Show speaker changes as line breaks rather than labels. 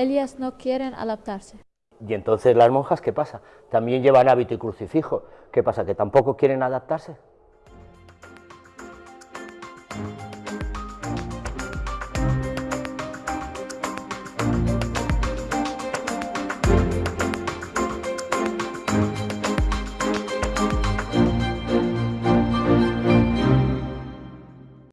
Ellas no quieren adaptarse.
Y entonces las monjas, ¿qué pasa? También llevan hábito y crucifijo. ¿Qué pasa? ¿Que tampoco quieren adaptarse?